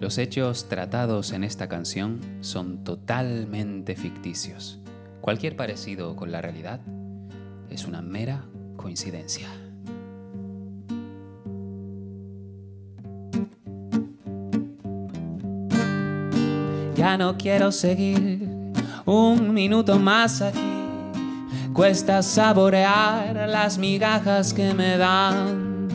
Los hechos tratados en esta canción son totalmente ficticios. Cualquier parecido con la realidad es una mera coincidencia. Ya no quiero seguir un minuto más aquí. Cuesta saborear las migajas que me dan.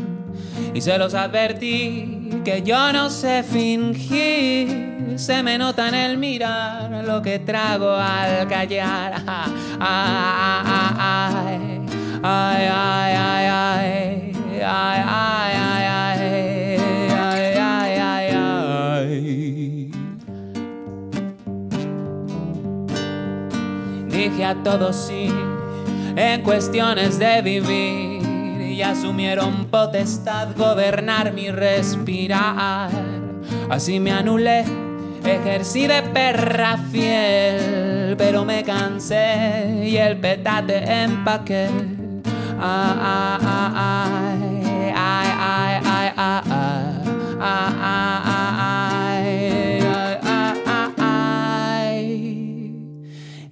Y se los advertí que yo no sé fingir. Se me nota en el mirar lo que trago al callar. ay, ay, ay, ay, ay, ay, ay. ay, ay, ay, ay. Dije a todos sí en cuestiones de vivir y asumieron potestad gobernar mi respirar. Así me anulé, ejercí de perra fiel, pero me cansé y el petate empaqué. Ah, ah,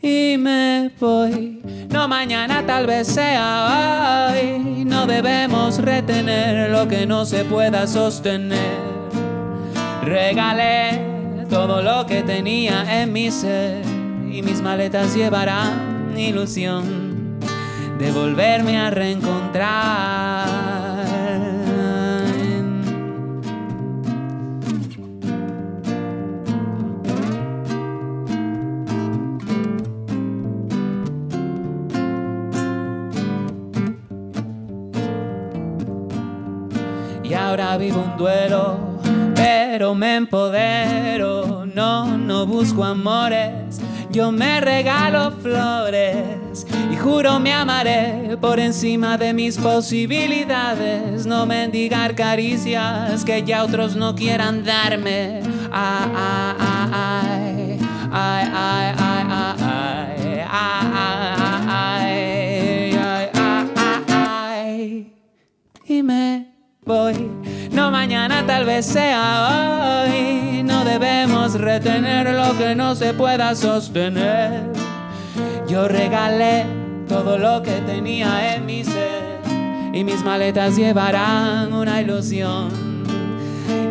y me voy. No mañana tal vez sea debemos retener lo que no se pueda sostener. Regalé todo lo que tenía en mi ser y mis maletas llevarán ilusión de volverme a reencontrar. Y ahora vivo un duelo, pero me empodero. No, no busco amores, yo me regalo flores. Y juro me amaré por encima de mis posibilidades. No mendigar caricias que ya otros no quieran darme. Ay, ay, ay, No mañana tal vez sea hoy. No debemos retener lo que no se pueda sostener. Yo regalé todo lo que tenía en mi ser y mis maletas llevarán una ilusión.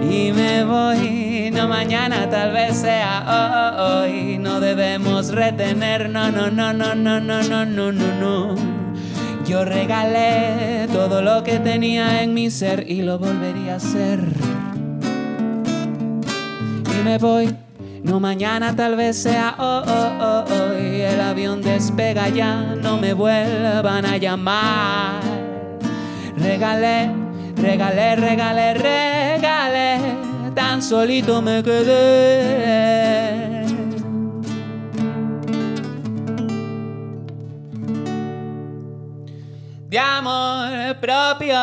Y me voy, no mañana tal vez sea hoy. No debemos retener, no, no, no, no, no, no, no, no, no, no. Yo regalé todo que tenía en mi ser y lo volvería a hacer. Y me voy, no mañana tal vez sea oh, oh, oh, hoy. El avión despega ya, no me vuelvan a llamar. Regalé, regalé, regalé, regalé, tan solito me quedé. de amor propio.